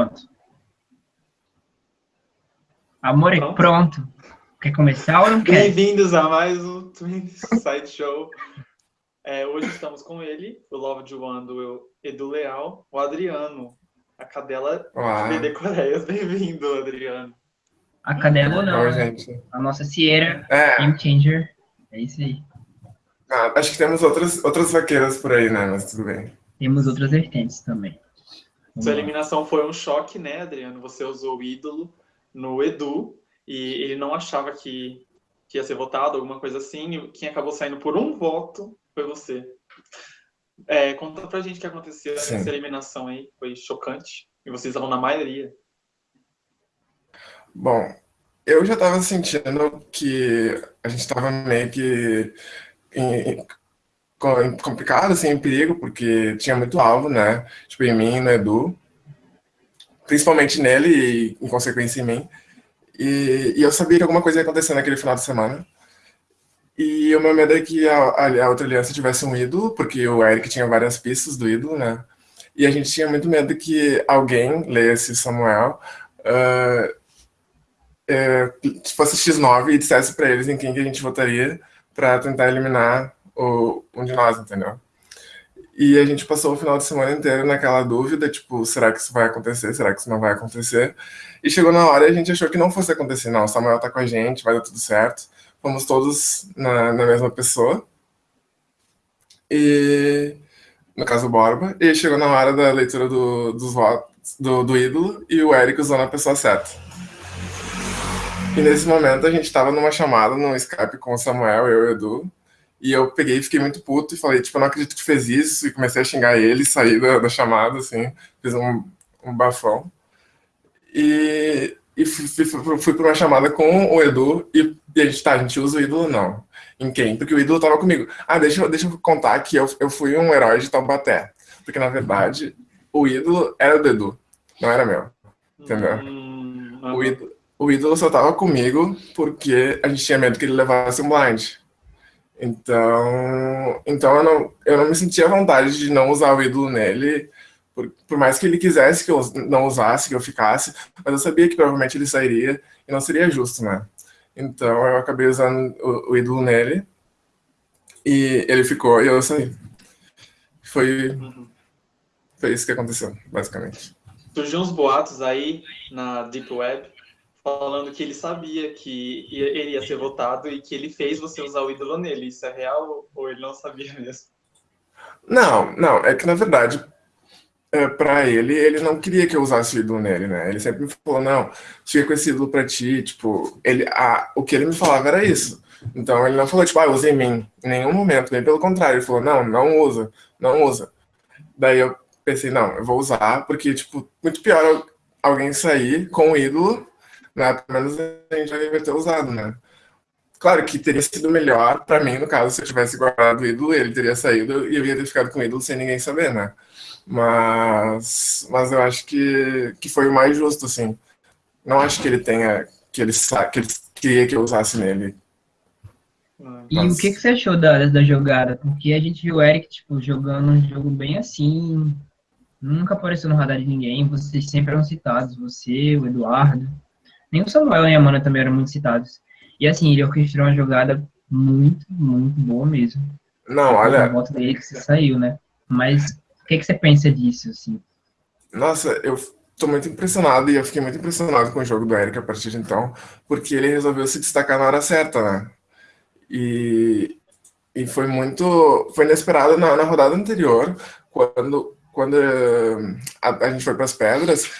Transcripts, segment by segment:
Pronto. Amor, pronto. pronto. Quer começar ou não quer? Bem-vindos a mais um Twin Side Show. É, hoje estamos com ele, o Love de One do Edu Leal, o Adriano, a cadela Olá. de Coreias. Bem-vindo, Adriano. A cadela não. Oi, gente. A nossa Sierra, é. Game Changer. É isso aí. Ah, acho que temos outras, outras vaqueiras por aí, né? Mas tudo bem. Temos outras vertentes também. Sua eliminação foi um choque, né, Adriano? Você usou o ídolo no Edu e ele não achava que, que ia ser votado, alguma coisa assim. E quem acabou saindo por um voto foi você. É, conta pra gente o que aconteceu Sim. nessa eliminação aí. Foi chocante. E vocês estavam na maioria. Bom, eu já estava sentindo que a gente estava meio que em, complicado, assim, perigo, porque tinha muito alvo, né? Tipo, em mim, no Edu. Principalmente nele e, em consequência, em mim. E, e, eu sabia que alguma coisa ia acontecer naquele final de semana. E o meu medo é que a, a, outra aliança tivesse um ídolo, porque o Eric tinha várias pistas do ídolo, né? E a gente tinha muito medo que alguém lesse Samuel, uh, fosse X9 e dissesse para eles em quem que a gente votaria para tentar eliminar um de nós, entendeu? E a gente passou o final de semana inteiro naquela dúvida, tipo, será que isso vai acontecer? Será que isso não vai acontecer? E chegou na hora e a gente achou que não fosse acontecer. Não, Samuel tá com a gente, vai dar tudo certo. Fomos todos na, na mesma pessoa. E, no caso, Borba. E chegou na hora da leitura do, dos votos, do, do ídolo e o Eric usou na pessoa certa. E nesse momento a gente estava numa chamada no Skype com o Samuel, eu e o Edu, e eu peguei e fiquei muito puto e falei, tipo, eu não acredito que fez isso. E comecei a xingar ele, saí da, da chamada, assim, fiz um, um bafão. E, e fui, fui, fui para uma chamada com o Edu e, e, a gente, tá, a gente usa o ídolo não. Em quem? Porque o ídolo tava comigo. Ah, deixa, deixa eu contar que eu, eu fui um herói de Taubaté. Porque, na verdade, o ídolo era do Edu, não era meu. Entendeu? Hum, o, ídolo, o ídolo só tava comigo porque a gente tinha medo que ele levasse um blind. Então, então eu, não, eu não me sentia à vontade de não usar o ídolo nele, por, por, mais que ele quisesse que eu não usasse, que eu ficasse, mas eu sabia que provavelmente ele sairia e não seria justo, né? Então eu acabei usando o, o ídolo nele e ele ficou e eu saí. Foi, foi isso que aconteceu, basicamente. Surgiu uns boatos aí na Deep Web falando que ele sabia que ele ia ser votado e que ele fez você usar o ídolo nele. Isso é real ou ele não sabia mesmo? Não, não. É que, na verdade, é, para ele, ele não queria que eu usasse o ídolo nele, né? Ele sempre me falou, não, fica com esse ídolo pra ti, tipo... Ele, a, o que ele me falava era isso. Então, ele não falou, tipo, ah, usa em mim. Em nenhum momento. Bem pelo contrário. Ele falou, não, não usa. Não usa. Daí eu pensei, não, eu vou usar, porque, tipo, muito pior alguém sair com o ídolo né? Pelo menos a gente já ter usado, né? Claro que teria sido melhor para mim, no caso, se eu tivesse guardado o ídolo, ele teria saído e eu ia ter ficado com o ídolo sem ninguém saber, né? Mas, mas eu acho que, que foi o mais justo, assim. Não acho que ele tenha, que ele, que ele queria que eu usasse nele. E mas... o que, que você achou da, da jogada? Porque a gente viu o Eric, tipo, jogando um jogo bem assim, nunca apareceu no radar de ninguém, vocês sempre eram citados, você, o Eduardo. Nem o Samuel e a Amanda também eram muito citados. E assim, ele orquestrou uma jogada muito, muito boa mesmo. Não, olha. A volta dele que você saiu, né? Mas o que, que você pensa disso, assim? Nossa, eu tô muito impressionado e eu fiquei muito impressionado com o jogo do Eric a partir de então, porque ele resolveu se destacar na hora certa, né? E, e foi muito. Foi inesperado na, na rodada anterior, quando, quando a, a gente foi para as pedras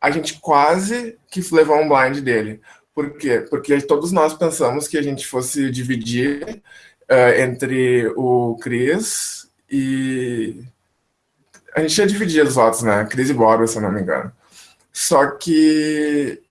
a gente quase que levou um blind dele. Por quê? Porque todos nós pensamos que a gente fosse dividir uh, entre o Cris e... A gente ia dividir os votos, né? Cris e Borba, se eu não me engano. Só que...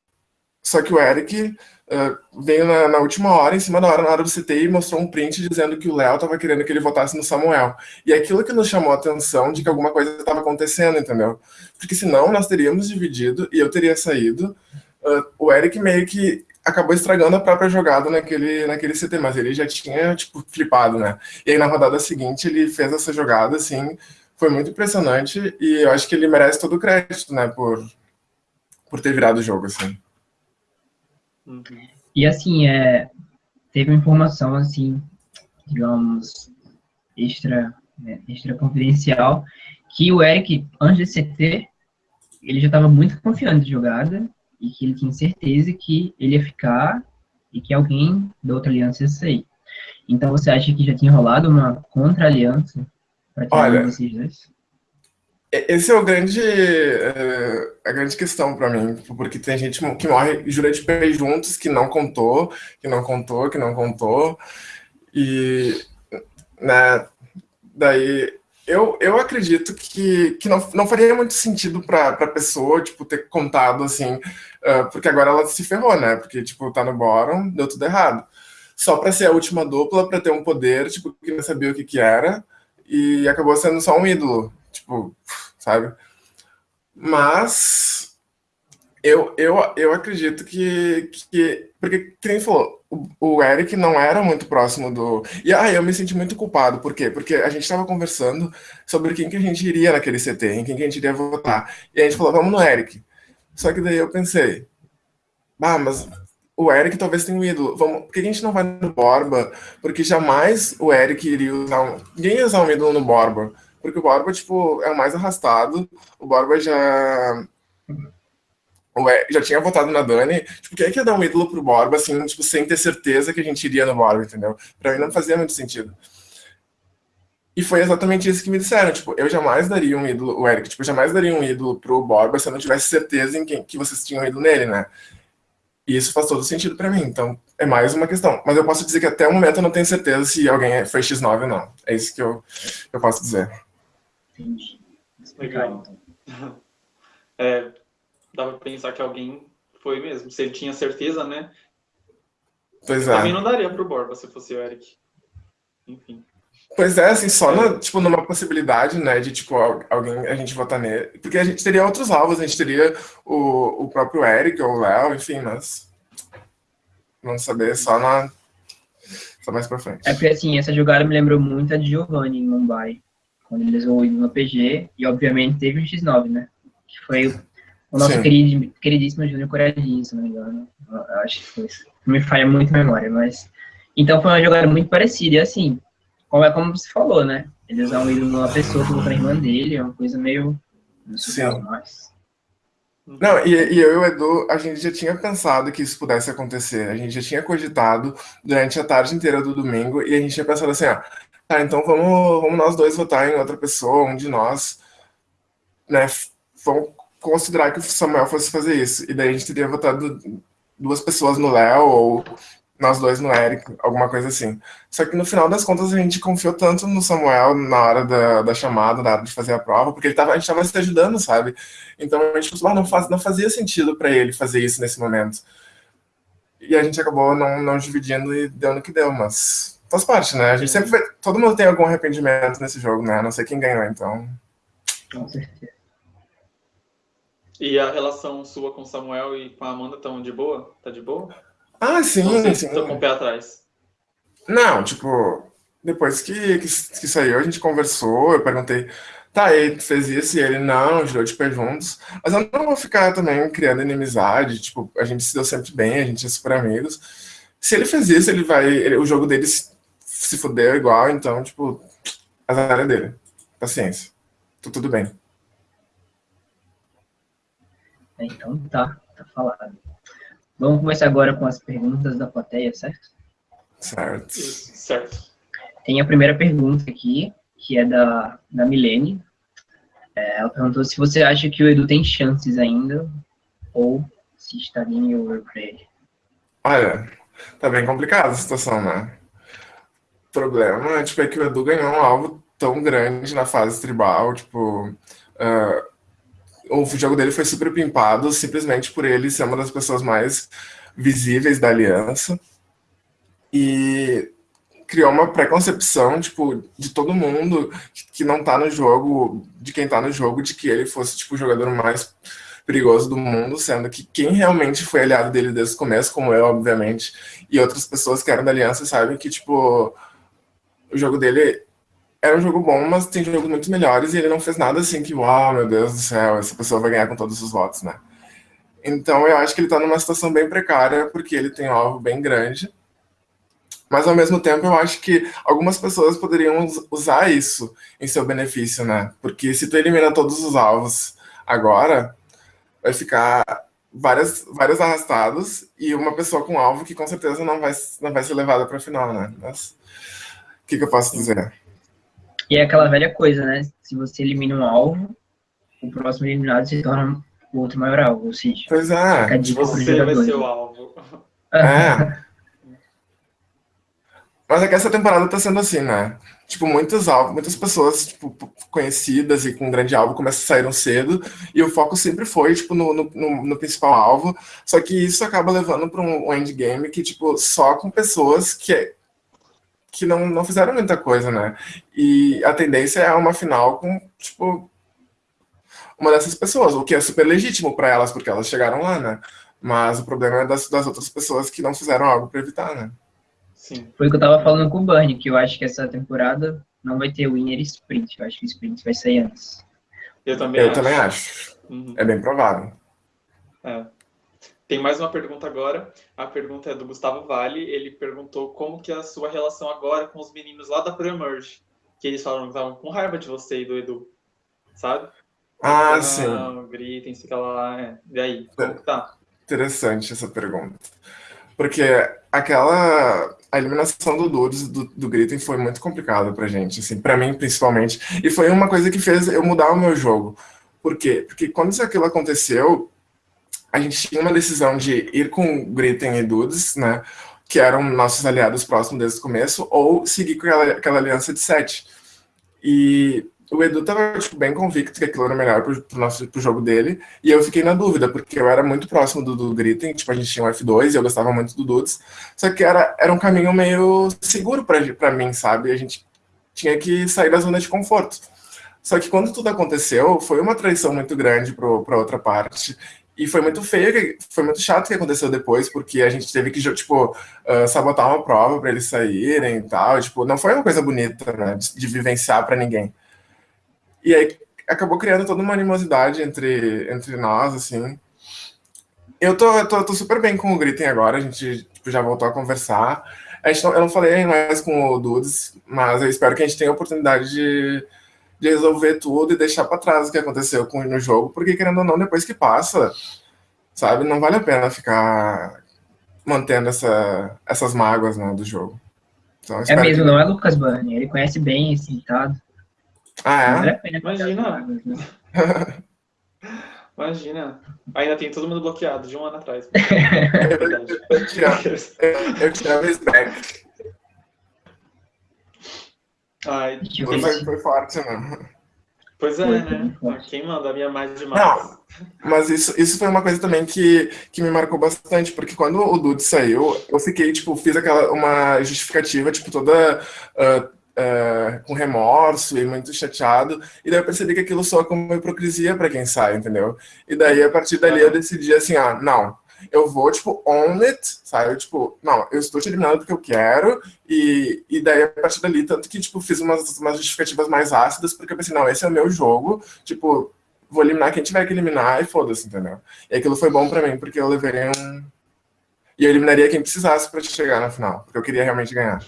Só que o Eric uh, veio na, na, última hora, em cima da hora, na hora do CT, e mostrou um print dizendo que o Léo estava querendo que ele votasse no Samuel. E aquilo que nos chamou a atenção de que alguma coisa estava acontecendo, entendeu? Porque senão nós teríamos dividido e eu teria saído. Uh, o Eric meio que acabou estragando a própria jogada naquele, naquele CT, mas ele já tinha, tipo, flipado, né? E aí na rodada seguinte ele fez essa jogada, assim, foi muito impressionante e eu acho que ele merece todo o crédito, né, por, por ter virado o jogo, assim. Uhum. E assim, é, teve uma informação, assim, digamos, extra, né, extra confidencial, que o Eric, antes de CT, ele já estava muito confiante de jogada e que ele tinha certeza que ele ia ficar e que alguém da outra aliança ia sair. Então você acha que já tinha rolado uma contra-aliança para Olha, vocês dois? Esse é o grande, é, a grande questão para mim, porque tem gente que morre jura de pé juntos, que não contou, que não contou, que não contou, e né, daí eu, eu acredito que, que não, não faria muito sentido para a pessoa, tipo, ter contado, assim, uh, porque agora ela se ferrou, né? Porque, tipo, tá no bottom, deu tudo errado. Só para ser a última dupla, para ter um poder, tipo, que não sabia o que que era, e acabou sendo só um ídolo, tipo, sabe? Mas eu, eu, eu acredito que, que porque, quem falou, o, o Eric não era muito próximo do... E aí eu me senti muito culpado, por quê? Porque a gente estava conversando sobre quem que a gente iria naquele CT, em quem que a gente iria votar. E a gente falou, vamos no Eric. Só que daí eu pensei, ah, mas o Eric talvez tenha um ídolo. Vamos, por que a gente não vai no Borba? Porque jamais o Eric iria usar um... Ninguém ia usar um ídolo no Borba. Porque o Borba, tipo, é o mais arrastado. O Borba já já tinha votado na Dani, tipo, quem é que ia dar um ídolo pro Borba, assim, tipo, sem ter certeza que a gente iria no Borba, entendeu? Pra mim não fazia muito sentido. E foi exatamente isso que me disseram, tipo, eu jamais daria um ídolo, o Eric, tipo, eu jamais daria um ídolo pro Borba se eu não tivesse certeza em quem, que vocês tinham ido nele, né? E isso faz todo sentido pra mim, então é mais uma questão. Mas eu posso dizer que até o momento eu não tenho certeza se alguém foi X9 ou não. É isso que eu, eu posso dizer. Entendi. Legal. É, dava pra pensar que alguém foi mesmo. Se ele tinha certeza, né? Pois é. Também não daria pro Borba se fosse o Eric. Enfim. Pois é, assim, só na, tipo, numa possibilidade, né, de, tipo, alguém, a gente votar nele. Porque a gente teria outros alvos, a gente teria o, o próprio Eric ou o Léo, enfim, mas... Vamos saber só na... Só mais pra frente. É porque, assim, essa jogada me lembrou muito a de Giovanni em Mumbai. Quando eles vão no PG, e obviamente teve o X9, né? Que foi o nosso querido, queridíssimo Júnior Corajinho, se não me engano. Eu acho que foi isso. Não me falha muito a memória, mas... Então foi uma jogada muito parecida. E assim, como é como você falou, né? Eles dão um ídolo numa pessoa que outra irmã dele, é uma coisa meio... Sim. Mas... Não, e, e, eu e o Edu, a gente já tinha pensado que isso pudesse acontecer. A gente já tinha cogitado durante a tarde inteira do domingo e a gente tinha pensado assim, ó, tá, então vamos, vamos nós dois votar em outra pessoa, um de nós, né, vamos considerar que o Samuel fosse fazer isso. E daí a gente teria votado duas pessoas no Léo ou nós dois no Eric, alguma coisa assim. Só que no final das contas a gente confiou tanto no Samuel na hora da, da chamada, na hora de fazer a prova, porque ele tava, a gente estava se ajudando, sabe? Então a gente pensou, ah, não, faz, não fazia sentido para ele fazer isso nesse momento. E a gente acabou não, não dividindo e deu no que deu, mas faz parte, né? A gente sempre vai, todo mundo tem algum arrependimento nesse jogo, né? A não sei quem ganhou, então. Com certeza. E a relação sua com Samuel e com a Amanda estão de boa? Tá de boa? Ah, sim, Ou sim. Tô com o pé atrás. Não, tipo, depois que, que, que, saiu, a gente conversou, eu perguntei, tá, ele fez isso e ele não, girou de pé juntos. Mas eu não vou ficar também criando inimizade, tipo, a gente se deu sempre bem, a gente é super amigos. Se ele fez isso, ele vai. Ele, o jogo dele se, fudeu igual, então, tipo, azar é dele. Paciência. Tô tudo bem. Então tá, tá falado. Vamos começar agora com as perguntas da plateia, certo? Certo. Certo. Tem a primeira pergunta aqui, que é da, da Milene. É, ela perguntou se você acha que o Edu tem chances ainda, ou se estaria em over pra ele. Olha, tá bem complicada a situação, né? Problema tipo, é que o Edu ganhou um alvo tão grande na fase tribal, tipo... Uh, o jogo dele foi super pimpado simplesmente por ele ser uma das pessoas mais visíveis da aliança. E criou uma preconcepção, tipo, de todo mundo que não tá no jogo, de quem tá no jogo, de que ele fosse, tipo, o jogador mais perigoso do mundo, sendo que quem realmente foi aliado dele desde o começo, como eu, obviamente, e outras pessoas que eram da aliança, sabem que, tipo, o jogo dele era um jogo bom, mas tem jogos muito melhores e ele não fez nada assim que, uau, meu Deus do céu, essa pessoa vai ganhar com todos os votos, né? Então eu acho que ele está numa situação bem precária, porque ele tem um alvo bem grande. Mas ao mesmo tempo eu acho que algumas pessoas poderiam usar isso em seu benefício, né? Porque se tu elimina todos os alvos agora, vai ficar várias, vários arrastados e uma pessoa com alvo que com certeza não vai, não vai ser levada para final, né? Mas que, que eu posso dizer? E é aquela velha coisa, né? Se você elimina um alvo, o próximo eliminado se torna o outro maior alvo, ou seja... Pois é. Você vai ser o alvo. É. Mas é que essa temporada tá sendo assim, né? Tipo, muitos alvos, muitas pessoas tipo, conhecidas e com grande alvo começam a saíram cedo, e o foco sempre foi, tipo, no, no, no principal alvo, só que isso acaba levando para um, um endgame que, tipo, só com pessoas que, que não, não fizeram muita coisa, né? E a tendência é uma final com, tipo, uma dessas pessoas, o que é super legítimo para elas, porque elas chegaram lá, né? Mas o problema é das, das outras pessoas que não fizeram algo para evitar, né? Sim. Foi o que eu tava falando com o Bernie, que eu acho que essa temporada não vai ter winner sprint. Eu acho que o sprint vai sair antes. Eu também eu acho. Também acho. Uhum. É bem provável. É. Tem mais uma pergunta agora. A pergunta é do Gustavo Vale. Ele perguntou como que é a sua relação agora com os meninos lá da Pre-Emerge. Que eles falaram que estavam com raiva de você e do Edu. Sabe? Ah, então, sim. Gritem, fica lá. É. E aí, como que tá? Interessante essa pergunta. Porque aquela a eliminação do Dudes, do, do Gritem, foi muito complicada pra gente, assim, pra mim principalmente. E foi uma coisa que fez eu mudar o meu jogo. Por quê? Porque quando isso aquilo aconteceu, a gente tinha uma decisão de ir com Gritem e Dudes, né? Que eram nossos aliados próximos desde o começo, ou seguir com aquela, aquela aliança de sete. E o Edu tava tipo, bem convicto que aquilo era melhor pro, pro, nosso, pro jogo dele, e eu fiquei na dúvida, porque eu era muito próximo do, do Gritten, tipo, a gente tinha um F2 e eu gostava muito do Dudes, só que era, era um caminho meio seguro pra mim, sabe? A gente tinha que sair da zona de conforto. Só que quando tudo aconteceu, foi uma traição muito grande pro, pra outra parte, e foi muito feio, foi muito chato o que aconteceu depois, porque a gente teve que, tipo, uh, sabotar uma prova para eles saírem e tal. Tipo, não foi uma coisa bonita, né, de, de vivenciar para ninguém. E aí acabou criando toda uma animosidade entre, entre nós, assim. Eu tô, tô, tô super bem com o Gritem agora, a gente tipo, já voltou a conversar. A gente não, eu não falei mais com o Dudes, mas eu espero que a gente tenha a oportunidade de, de resolver tudo e deixar para trás o que aconteceu com, no jogo, porque querendo ou não, depois que passa, sabe, não vale a pena ficar mantendo essa, essas mágoas né, do jogo. Então, é mesmo, que... não é Lucas Burni, ele conhece bem esse ditado. Ah, é? Imagina. Né? Imagina. Ainda tem todo mundo bloqueado de um ano atrás. eu tirava esse back. Ai, foi, foi forte, né? Pois é, né? Quem manda a minha mais demais? Não, mas isso, isso foi uma coisa também que, que me marcou bastante, porque quando o Dude saiu, eu fiquei, tipo, fiz aquela, uma justificativa, tipo, toda uh, uh, com remorso e muito chateado, e daí eu percebi que aquilo soa como hipocrisia para quem sai, entendeu? E daí, a partir dali, eu decidi assim, ah, não, eu vou, tipo, own it, sabe? Eu, tipo, não, eu estou te eliminando porque eu quero, e, e daí, a partir dali, tanto que, tipo, fiz umas, umas justificativas mais ácidas, porque eu pensei, não, esse é o meu jogo, tipo, vou eliminar quem tiver que eliminar, e foda-se, entendeu? E aquilo foi bom pra mim, porque eu levei um... E eu eliminaria quem precisasse pra chegar na final, porque eu queria realmente ganhar.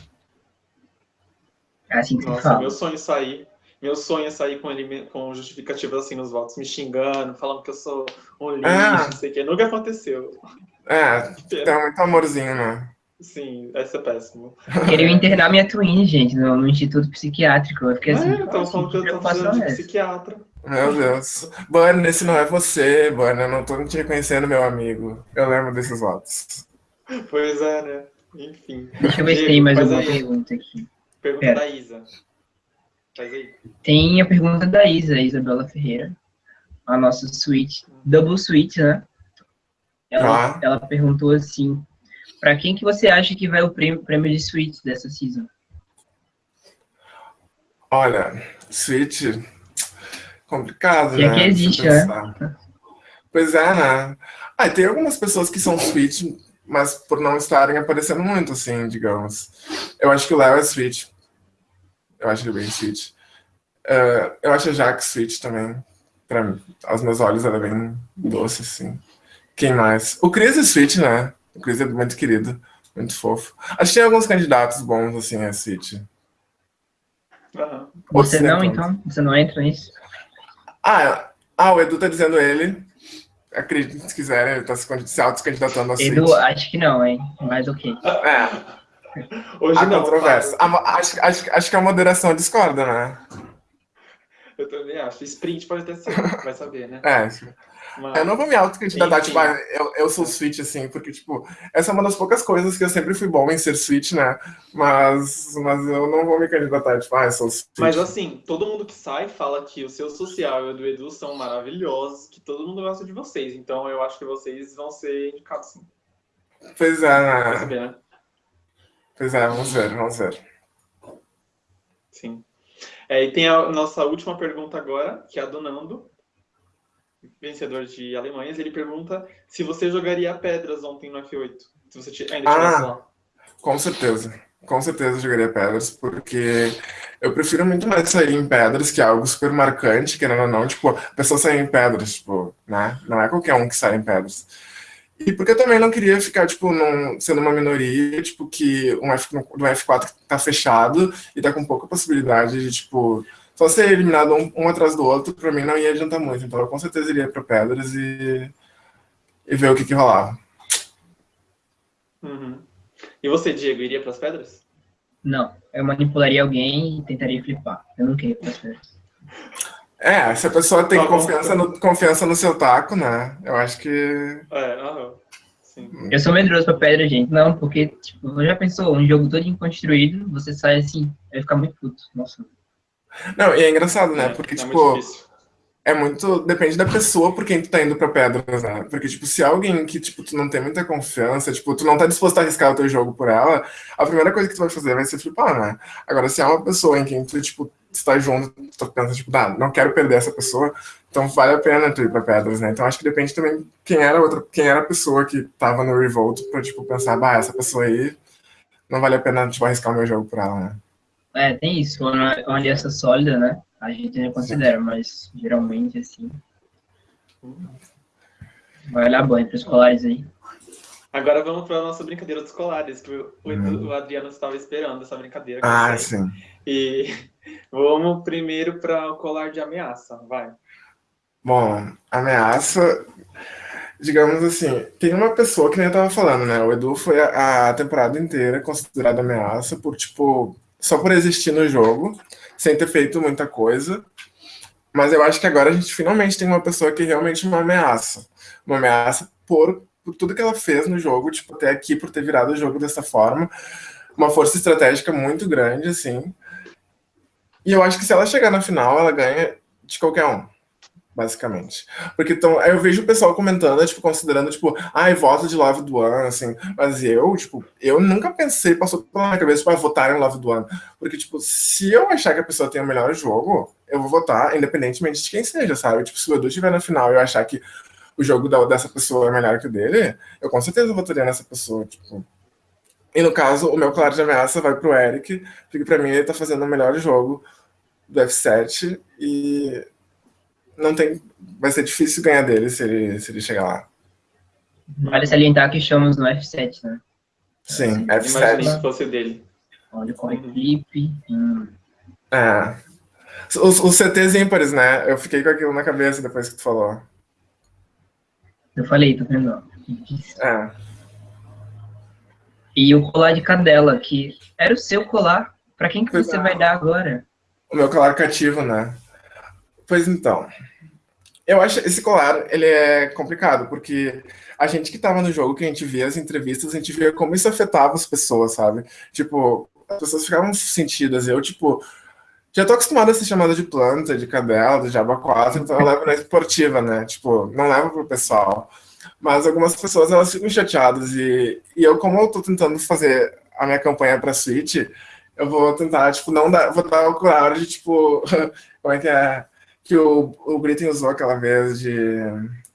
É assim que Nossa, fala. meu sonho é sair. Meu sonho é sair com, ele, com justificativas assim nos votos, me xingando, falando que eu sou um lixo, ah. não sei o que. Nunca aconteceu. É, tem muito amorzinho, né? Sim, essa é péssimo. Queria internar minha twin, gente, no, no Instituto Psiquiátrico. Eu fiquei assim. É, eu tava falando que eu tô fazendo de psiquiatra. Meu Deus. Burn, esse não é você, Burn. Eu não tô te reconhecendo, meu amigo. Eu lembro desses votos. Pois é, né? Enfim. Deixa eu ver se tem mais alguma pergunta aqui. Pergunta é. da Isa. Faz aí. Tem a pergunta da Isa, Isabela Ferreira. A nossa suíte, double suíte, né? Ela, ah. ela perguntou assim, para quem que você acha que vai o prêmio, prêmio de suíte dessa season? Olha, suíte complicado, e né? aqui existe, né? Pois é, né? Ah, tem algumas pessoas que são suíte mas por não estarem aparecendo muito, assim, digamos. Eu acho que o Léo é Switch. Eu acho ele bem Switch. Uh, eu acho a Jack Switch também. Pra mim, aos meus olhos ela é bem doce, assim. Quem mais? O Cris e Switch, né? O Cris é muito querido, muito fofo. Acho que tem alguns candidatos bons, assim, a Switch. Uhum. Você não, então? Você não entra nisso? Ah, ah, o Edu tá dizendo ele. Acredito, se quiser, ele tá se auto-candidatando a Edu, acho que não, hein? Mas ok. É. Hoje a não, controvérsia. A, acho, acho, acho que a moderação discorda, né? Eu também acho. Sprint pode até ser, vai saber, né? É. Mas... Eu não vou me autocandidatar, tipo, ah, eu, eu sou Switch, assim, porque, tipo, essa é uma das poucas coisas que eu sempre fui bom em ser Switch, né? Mas, mas eu não vou me candidatar, tipo, ah, eu sou Switch. Mas, assim, todo mundo que sai fala que o seu social e o do Edu são maravilhosos, que todo mundo gosta de vocês. Então, eu acho que vocês vão ser indicados, sim. Pois é, né? Vai saber, né? Pois é, vamos ver, vamos ver. Sim. É, e tem a nossa última pergunta agora, que é a do Nando, vencedor de Alemanhas. Ele pergunta se você jogaria pedras ontem no F8. Se você ainda estivesse ah, lá. Com certeza. Com certeza jogaria pedras, porque eu prefiro muito mais sair em pedras, que é algo super marcante, querendo ou não. Tipo, a pessoa sair em pedras, tipo, né? Não é qualquer um que sai em pedras. E porque eu também não queria ficar, tipo, num, sendo uma minoria, tipo, que um F, do F4 tá fechado e tá com pouca possibilidade de, tipo, só ser eliminado um, um atrás do outro, pra mim não ia adiantar muito. Então eu com certeza iria pra Pedras e, e ver o que que rolava. Uhum. E você, Diego, iria pras Pedras? Não, eu manipularia alguém e tentaria flipar. Eu não queria ir pras Pedras. É, se a pessoa tem confiança no, confiança no seu taco, né? Eu acho que. É, aham. Eu sou medroso pra pedra, gente. Não, porque, tipo, já pensou, um jogo todo construído, você sai assim, vai ficar muito puto. Nossa. Não, e é engraçado, né? É, porque, é tipo, muito é muito. Depende da pessoa por quem tu tá indo pra pedras, né? Porque, tipo, se é alguém que, tipo, tu não tem muita confiança, tipo, tu não tá disposto a arriscar o teu jogo por ela, a primeira coisa que tu vai fazer vai ser flipar, né? Agora, se é uma pessoa em quem tu, tipo, está junto, tu pensa, tipo, ah, não quero perder essa pessoa, então vale a pena tu ir pra pedras, né? Então acho que depende também quem era outra, quem era a pessoa que tava no Revolt pra, tipo, pensar, bah, essa pessoa aí não vale a pena, tipo, arriscar o meu jogo por ela, né? É, tem isso, uma, uma aliança sólida, né? A gente não considera, Sim. mas geralmente, assim, vai olhar banho para os colares aí. Agora vamos para a nossa brincadeira dos colares, que o, hum. o Adriano estava esperando essa brincadeira. Ah, sim. E vamos primeiro para o colar de ameaça, vai. Bom, ameaça, digamos assim, tem uma pessoa que nem eu tava falando, né? O Edu foi a, a temporada inteira considerado ameaça por, tipo, só por existir no jogo, sem ter feito muita coisa. Mas eu acho que agora a gente finalmente tem uma pessoa que é realmente uma ameaça. Uma ameaça por, por tudo que ela fez no jogo, tipo, até aqui, por ter virado o jogo dessa forma. Uma força estratégica muito grande, assim. E eu acho que se ela chegar na final, ela ganha de qualquer um basicamente. Porque então, eu vejo o pessoal comentando, tipo, considerando, tipo, ai, voto de Love do One, assim, mas eu, tipo, eu nunca pensei, passou pela minha cabeça, tipo, ah, votar em Love do One. Porque, tipo, se eu achar que a pessoa tem o melhor jogo, eu vou votar, independentemente de quem seja, sabe? Tipo, se o Edu estiver na final e eu achar que o jogo da, dessa pessoa é melhor que o dele, eu com certeza votaria nessa pessoa, tipo. E no caso, o meu claro de ameaça vai pro Eric, porque pra mim ele tá fazendo o melhor jogo do F7 e não tem. Vai ser difícil ganhar dele se ele, se ele chegar lá. Vale salientar que estamos no F7, né? Sim, F7. Imagina se fosse dele. Olha com a equipe. Hum. É. Os, os CTs ímpares, né? Eu fiquei com aquilo na cabeça depois que tu falou. Eu falei, tô vendo. É. E o colar de cadela, que era o seu colar. Pra quem que você vai dar agora? O meu colar cativo, né? Pois então. Eu acho esse colar, ele é complicado, porque a gente que estava no jogo, que a gente via as entrevistas, a gente via como isso afetava as pessoas, sabe? Tipo, as pessoas ficavam sentidas. Eu, tipo, já tô acostumado a ser chamada de planta, de cadela, de aba 4, então eu levo na esportiva, né? Tipo, não levo pro pessoal. Mas algumas pessoas, elas ficam chateadas. E, e eu, como eu tô tentando fazer a minha campanha pra Switch, eu vou tentar, tipo, não dar, vou dar o colar de, tipo, como é que é? que o, o Britten usou aquela vez de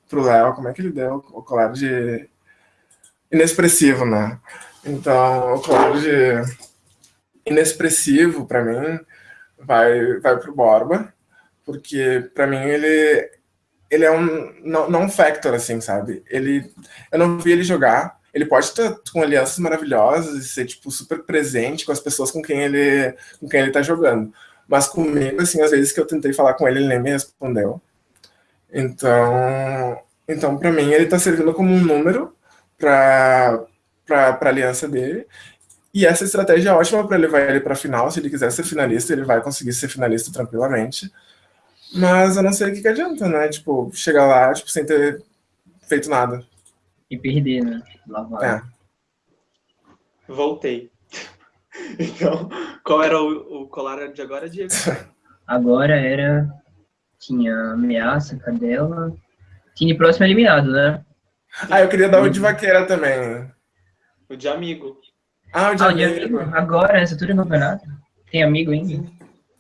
pro Léo, como é que ele deu? O colar de inexpressivo, né? Então, o colar de inexpressivo, para mim, vai, vai pro Borba, porque para mim ele ele é um não, factor, assim, sabe? Ele, eu não vi ele jogar. Ele pode estar com alianças maravilhosas e ser, tipo, super presente com as pessoas com quem ele, com quem ele tá jogando. Mas comigo, assim, às vezes que eu tentei falar com ele, ele nem me respondeu. Então, então para mim, ele tá servindo como um número para a aliança dele. E essa estratégia é ótima para levar ele para a final. Se ele quiser ser finalista, ele vai conseguir ser finalista tranquilamente. Mas eu não sei o que, que adianta, né? Tipo, chegar lá tipo, sem ter feito nada. E perder, né? Lá vai. É. Voltei. Então, qual era o, o colar de agora, Diego? Agora era. Tinha ameaça, cadela. Time próximo eliminado, né? Ah, eu queria dar o de vaqueira também. O de amigo. Ah, o de, ah, amigo. de amigo. Agora, nessa altura do campeonato. Tem amigo ainda?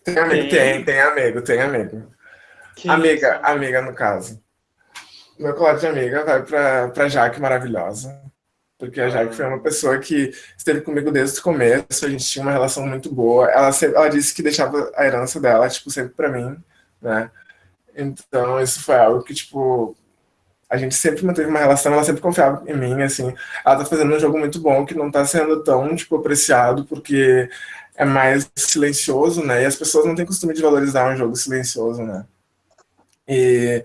Tem amigo, tem, tem, tem amigo, tem amigo. Que amiga, isso? amiga no caso. Meu colar de amiga vai para pra Jaque maravilhosa. Porque a Jaque foi uma pessoa que esteve comigo desde o começo, a gente tinha uma relação muito boa. Ela, sempre, ela disse que deixava a herança dela, tipo, sempre para mim, né? Então, isso foi algo que, tipo, a gente sempre manteve uma relação, ela sempre confiava em mim, assim. Ela tá fazendo um jogo muito bom, que não tá sendo tão, tipo, apreciado, porque é mais silencioso, né? E as pessoas não têm costume de valorizar um jogo silencioso, né? E,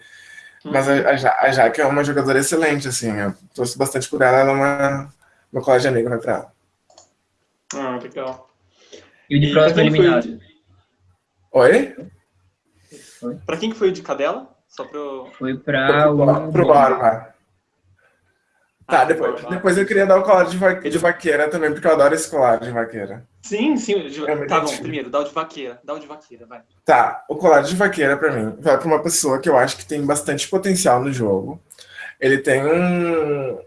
mas a, a, a Jaque é uma jogadora excelente, assim, eu torço bastante por ela, ela é uma, uma colega de amiga, vai pra ela. Ah, legal. E o de próximo eliminado? Oi? Pra quem que foi o de cadela? Só pro... Foi pra o... Pro Barba. Tá, depois, depois eu queria dar o colar de, va de vaqueira também, porque eu adoro esse colar de vaqueira. Sim, sim. De... É tá bom, primeiro, dá o de vaqueira. Dá o de vaqueira, vai. Tá, o colar de vaqueira, pra mim, vai pra uma pessoa que eu acho que tem bastante potencial no jogo. Ele tem um...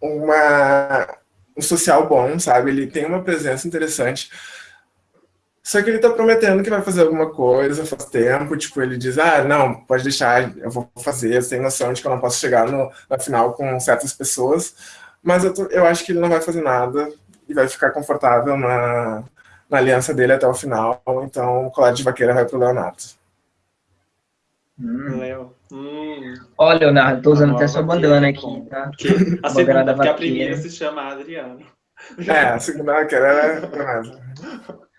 Uma, um social bom, sabe? Ele tem uma presença interessante. Só que ele tá prometendo que vai fazer alguma coisa faz tempo, tipo, ele diz, ah, não, pode deixar, eu vou fazer, eu tenho noção de que eu não posso chegar no, na final com certas pessoas, mas eu, tô, eu acho que ele não vai fazer nada e vai ficar confortável na, na aliança dele até o final, então o colar de vaqueira vai pro Leonardo. Hum. Leo. Hum. Olha, Leonardo, tô usando até sua bandana aqui, tá? Que, a, segunda, porque a primeira se chama Adriano. É, a segunda vaqueira é Leonardo.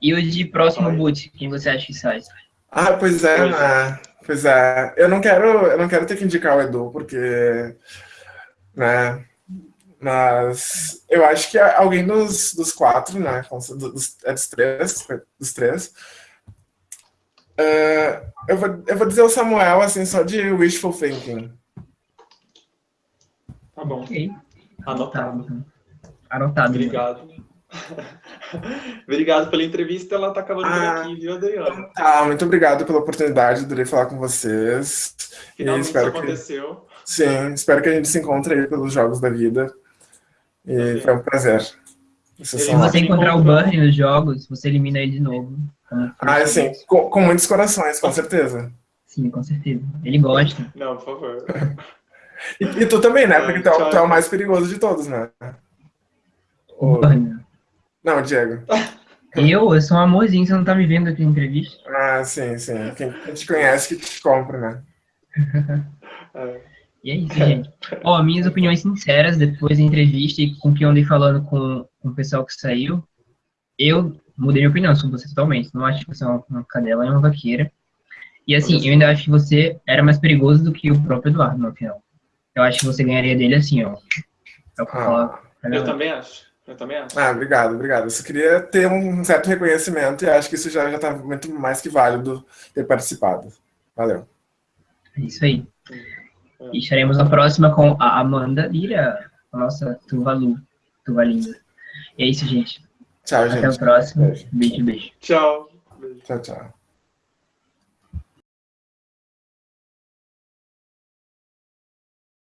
E o de próximo boot, quem você acha que sai? Ah, pois é, pois, né? Pois é. Eu não quero, eu não quero ter que indicar o Edu, porque, né? Mas eu acho que alguém dos, dos quatro, né? Dos, é dos três, dos três. Uh, eu, vou, eu vou dizer o Samuel, assim, só de wishful thinking. Tá bom. Ok. Anotado. Anotado. Obrigado. obrigado pela entrevista, ela está acabando ah, por aqui, viu, Adriana? Tá, muito obrigado pela oportunidade, adorei falar com vocês. Finalmente e espero aconteceu. Que, sim, espero que a gente se encontre aí pelos Jogos da Vida. E sim. foi um prazer. Se você encontrar o Burn nos jogos, você elimina ele de novo. Ah, sim, com, com muitos corações, com certeza. Sim, com certeza. Ele gosta. Não, por favor. E, e tu também, né? Porque tu, é tu é o mais perigoso de todos, né? O Burn. Não, Diego. Eu? Eu sou um amorzinho, você não tá me vendo aqui na entrevista? Ah, sim, sim. Quem, te conhece que te compra, né? e é isso, gente. Ó, minhas opiniões sinceras depois da entrevista e com o que eu andei falando com, com o pessoal que saiu, eu mudei minha opinião sobre você totalmente. Não acho que você é uma, uma cadela, é uma vaqueira. E assim, eu ainda acho que você era mais perigoso do que o próprio Eduardo, no final. Eu acho que você ganharia dele assim, ó. É o que eu, ah, eu também acho. Eu também acho. Ah, obrigado, obrigado. Eu só queria ter um certo reconhecimento e acho que isso já está muito mais que válido ter participado. Valeu. É isso aí. É. E estaremos na próxima com a Amanda Lira, a nossa Tuvalu, Tuvalinda. E é isso, gente. Tchau, gente. Até o próximo. Beijo, beijo. beijo. Tchau. Tchau, tchau.